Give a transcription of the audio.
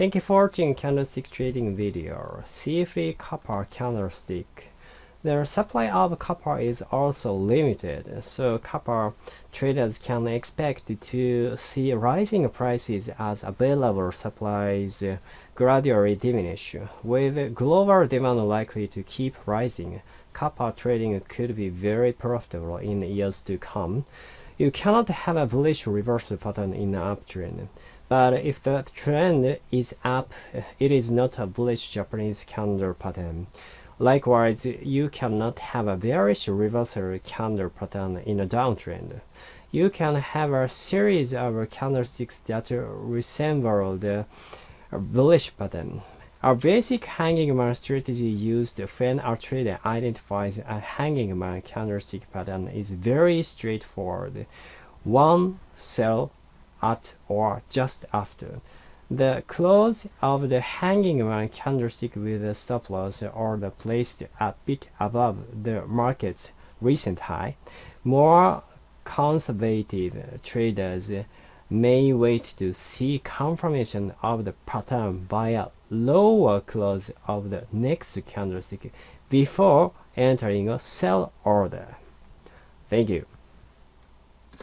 Thank you for watching candlestick trading video. CFA copper candlestick. The supply of copper is also limited, so copper traders can expect to see rising prices as available supplies gradually diminish. With global demand likely to keep rising, copper trading could be very profitable in years to come. You cannot have a bullish reversal pattern in uptrend. But if the trend is up, it is not a bullish Japanese candle pattern. Likewise, you cannot have a bearish reversal candle pattern in a downtrend. You can have a series of candlesticks that resemble the bullish pattern. A basic hanging man strategy used when a trader identifies a hanging man candlestick pattern is very straightforward. One, sell, at or just after. The close of the hanging man candlestick with the stop loss order placed a bit above the market's recent high. More conservative traders may wait to see confirmation of the pattern by a lower close of the next candlestick before entering a sell order. Thank you.